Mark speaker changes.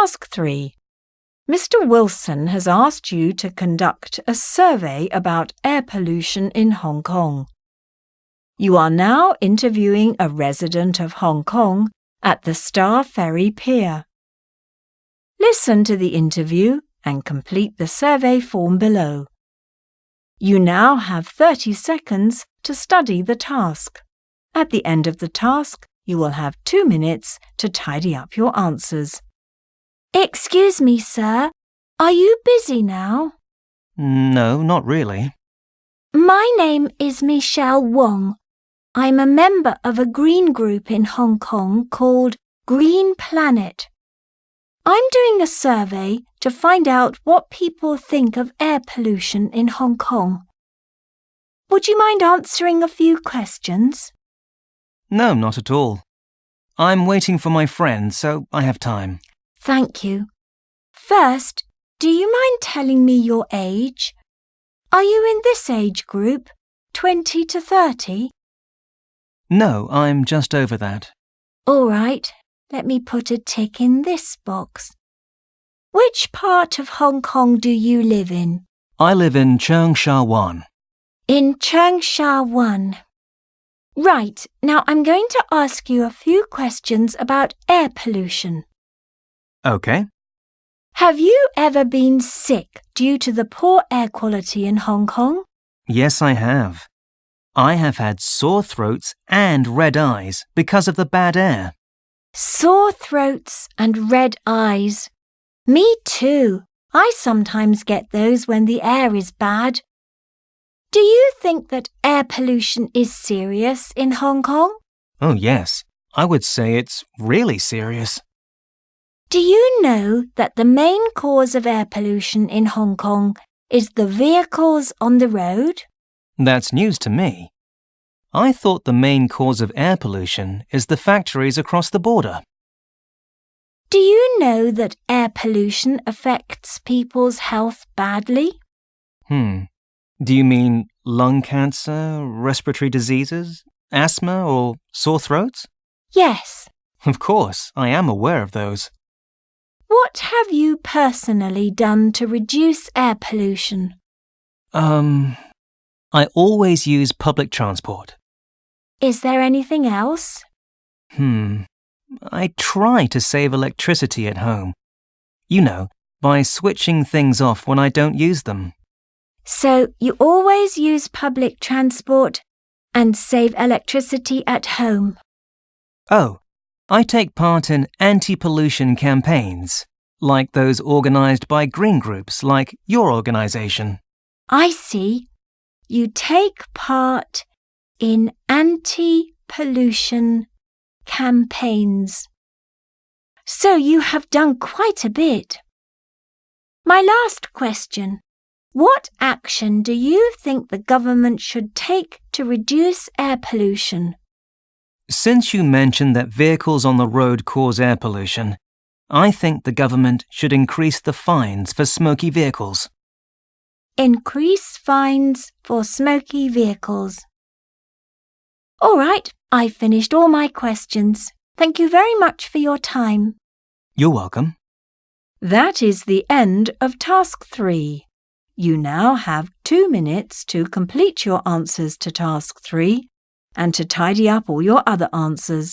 Speaker 1: Task 3. Mr. Wilson has asked you to conduct a survey about air pollution in Hong Kong. You are now interviewing a resident of Hong Kong at the Star Ferry Pier. Listen to the interview and complete the survey form below. You now have 30 seconds to study the task. At the end of the task, you will have two minutes to tidy up your answers.
Speaker 2: Excuse me, sir. Are you busy now?
Speaker 3: No, not really.
Speaker 2: My name is Michelle Wong. I'm a member of a green group in Hong Kong called Green Planet. I'm doing a survey to find out what people think of air pollution in Hong Kong. Would you mind answering a few questions?
Speaker 3: No, not at all. I'm waiting for my friend, so I have time.
Speaker 2: Thank you. First, do you mind telling me your age? Are you in this age group, 20 to 30?
Speaker 3: No, I'm just over that.
Speaker 2: All right, let me put a tick in this box. Which part of Hong Kong do you live in?
Speaker 3: I live in Cheung Sha Wan.
Speaker 2: In Cheung Sha Wan. Right, now I'm going to ask you a few questions about air pollution.
Speaker 3: Okay.
Speaker 2: Have you ever been sick due to the poor air quality in Hong Kong?
Speaker 3: Yes, I have. I have had sore throats and red eyes because of the bad air.
Speaker 2: Sore throats and red eyes. Me too. I sometimes get those when the air is bad. Do you think that air pollution is serious in Hong Kong?
Speaker 3: Oh, yes. I would say it's really serious.
Speaker 2: Do you know that the main cause of air pollution in Hong Kong is the vehicles on the road?
Speaker 3: That's news to me. I thought the main cause of air pollution is the factories across the border.
Speaker 2: Do you know that air pollution affects people's health badly?
Speaker 3: Hmm. Do you mean lung cancer, respiratory diseases, asthma, or sore throats?
Speaker 2: Yes.
Speaker 3: Of course, I am aware of those.
Speaker 2: What have you personally done to reduce air pollution?
Speaker 3: Um, I always use public transport.
Speaker 2: Is there anything else?
Speaker 3: Hmm. I try to save electricity at home. You know, by switching things off when I don't use them.
Speaker 2: So you always use public transport and save electricity at home.
Speaker 3: Oh, I take part in anti-pollution campaigns, like those organised by green groups like your organisation.
Speaker 2: I see. You take part in anti-pollution campaigns. So you have done quite a bit. My last question. What action do you think the government should take to reduce air pollution?
Speaker 3: Since you mentioned that vehicles on the road cause air pollution, I think the government should increase the fines for smoky vehicles.
Speaker 2: Increase fines for smoky vehicles. All right, I've finished all my questions. Thank you very much for your time.
Speaker 3: You're welcome.
Speaker 1: That is the end of Task 3. You now have two minutes to complete your answers to Task 3 and to tidy up all your other answers.